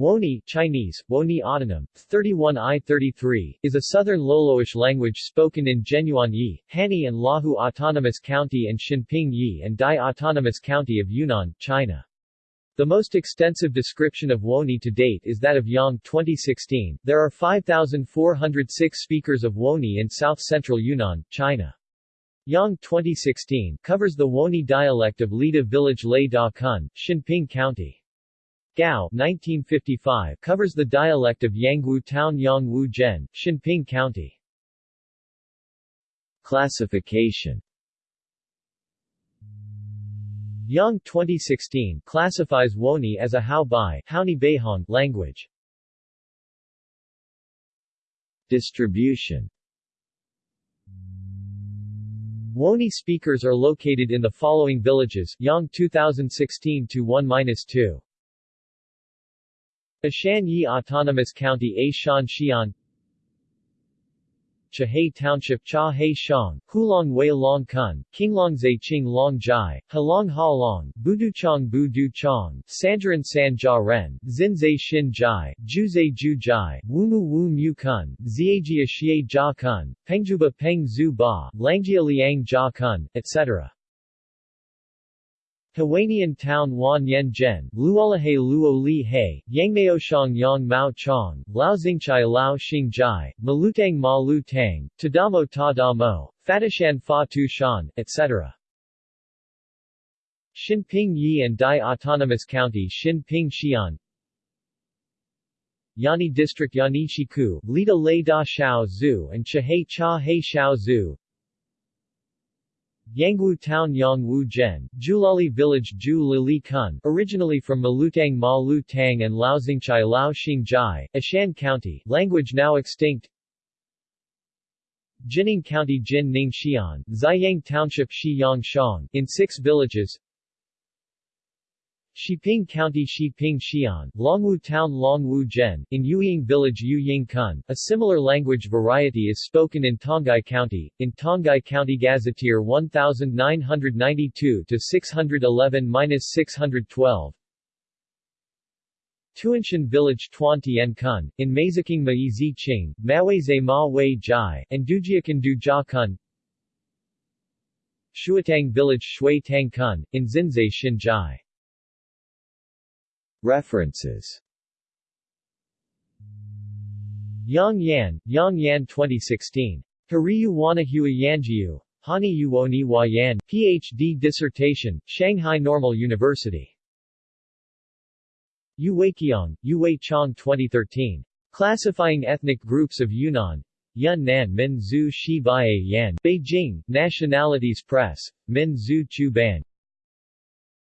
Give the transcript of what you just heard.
Woni Chinese, Woni Autonym, 31I-33, is a southern Loloish language spoken in Zhenyuan Yi, Hani and Lahu Autonomous County and Xinping Yi and Dai Autonomous County of Yunnan, China. The most extensive description of Woni to date is that of Yang 2016. There are 5,406 speakers of Woni in south-central Yunnan, China. Yang 2016 covers the Woni dialect of Lida village Lei Da Kun, Xinping County. Gao 1955 covers the dialect of Yangwu Town Yangwu Zhen, Xinping County. Classification Yang 2016 classifies Woni as a Hao Bai Beihong language. Distribution Woni speakers are located in the following villages Yang 2016 to 1-2 Eshan Yi Autonomous County A Shan Xian Chahei Township Cha He Shang, Hulong Wei Long Kun, Qinglong Zai Qing Long Jai, Halong Ha Long, Buduchong Bu Du Chong, Sanjiran San Jia Ren, Zai Xin Jai, Zai Ju Jai, Wumu Wu Mu Kun, Ziajia Xie Jia Kun, Pengjuba Peng Zhu Ba, Langjia Liang Jia Kun, etc. Hawanian Town Wan Yen Zhen, Luolahe Luo Li He, Yangmaoshang Yang Mao Chong, Laozingchai Lao Xing Jai, Malutang Ma Lu Tang, Tadamo Ta Da Mo, Fatishan Fa Tu Shan, etc. Xinping Yi and Dai Autonomous County Xinping Xian Yani District Yanishiku, Lida Lei Da Shao Zhu and Chahei Cha He Shao Zhu Yangwu Town Yangwu Zhen, Julali Village Ju Lili Kun, originally from Malutang Ma Lu Tang and Laozingchai Lao Xing Jai, Eshan County, language now extinct. Jinning County Jin Ning Xian, Ziyang Township Shi Yang Shang, in six villages Shiping County Shiping Xian, Longwu Town Longwu Zhen, in Yuying Village Yuying Kun. A similar language variety is spoken in Tonghai County, in Tonghai County Gazetteer 1992-611-612. Tuanshan Village Tuan Kun, in Mazaking Ma Zi Qing, Ma Wei Jai, and Dujiakan Du Jia Kun Shuatang Village Shui Tang Kun, in Xinzai Xin Jai References Yang Yan, Yang Yan 2016. Hariyu Wanahua Yanjiu. Hani Yuoni Yan, Ph.D. dissertation, Shanghai Normal University. Yu Weiqiang, Yu Wei Chong 2013. Classifying Ethnic Groups of Yunnan. Yun Nan Min Zhu Shi Yan. Beijing, Nationalities Press. Min Zhu Chu Ban.